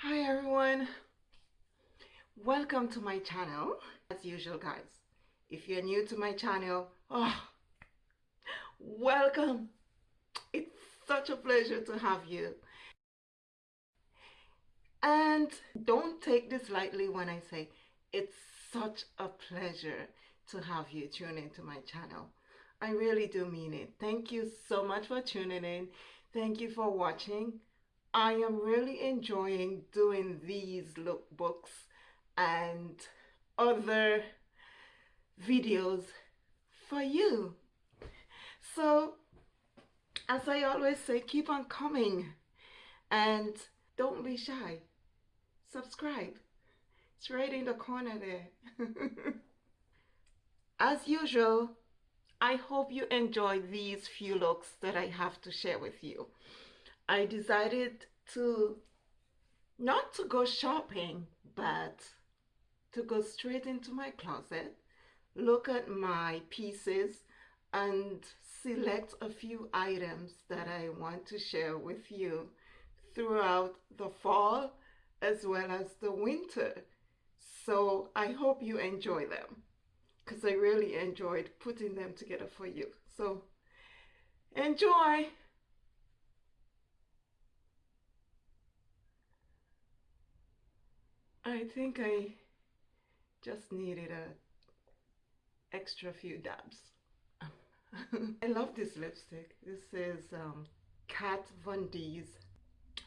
Hi everyone. Welcome to my channel. As usual guys, if you're new to my channel, oh, welcome. It's such a pleasure to have you. And don't take this lightly when I say it's such a pleasure to have you tune into my channel. I really do mean it. Thank you so much for tuning in. Thank you for watching. I am really enjoying doing these lookbooks and other videos for you. So, as I always say, keep on coming and don't be shy. Subscribe. It's right in the corner there. As usual, I hope you enjoy these few looks that I have to share with you. I decided to not to go shopping, but to go straight into my closet, look at my pieces and select a few items that I want to share with you throughout the fall as well as the winter. So I hope you enjoy them because I really enjoyed putting them together for you. So enjoy! I think I just needed a extra few dabs. I love this lipstick. This is um, Kat Von D's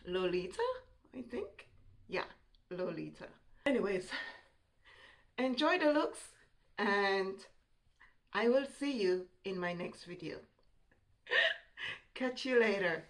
Lolita, I think. Yeah, Lolita. Anyways, enjoy the looks and I will see you in my next video. Catch you later.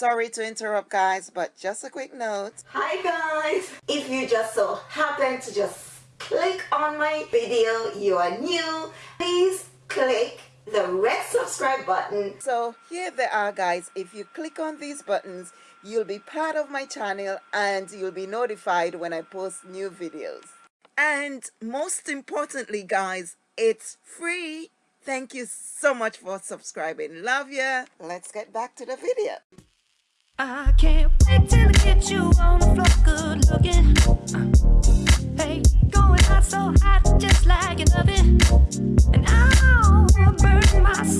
Sorry to interrupt guys, but just a quick note. Hi guys! If you just so happen to just click on my video, you are new, please click the red subscribe button. So here they are guys. If you click on these buttons, you'll be part of my channel and you'll be notified when I post new videos. And most importantly guys, it's free. Thank you so much for subscribing. Love ya. Let's get back to the video. I can't wait till I get you on the floor good looking. Uh, hey, going out so hot just like an oven. And I'll burn myself,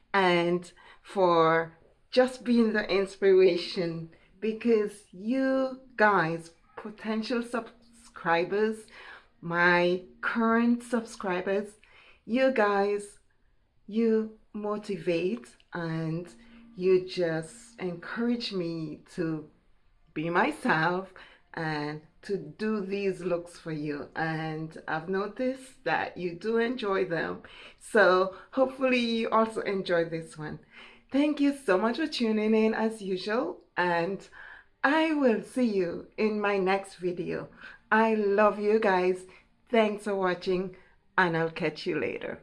and for just being the inspiration because you guys, potential subscribers, my current subscribers, you guys, you motivate and you just encourage me to be myself and to do these looks for you. And I've noticed that you do enjoy them. So hopefully you also enjoy this one. Thank you so much for tuning in as usual. And I will see you in my next video. I love you guys. Thanks for watching and I'll catch you later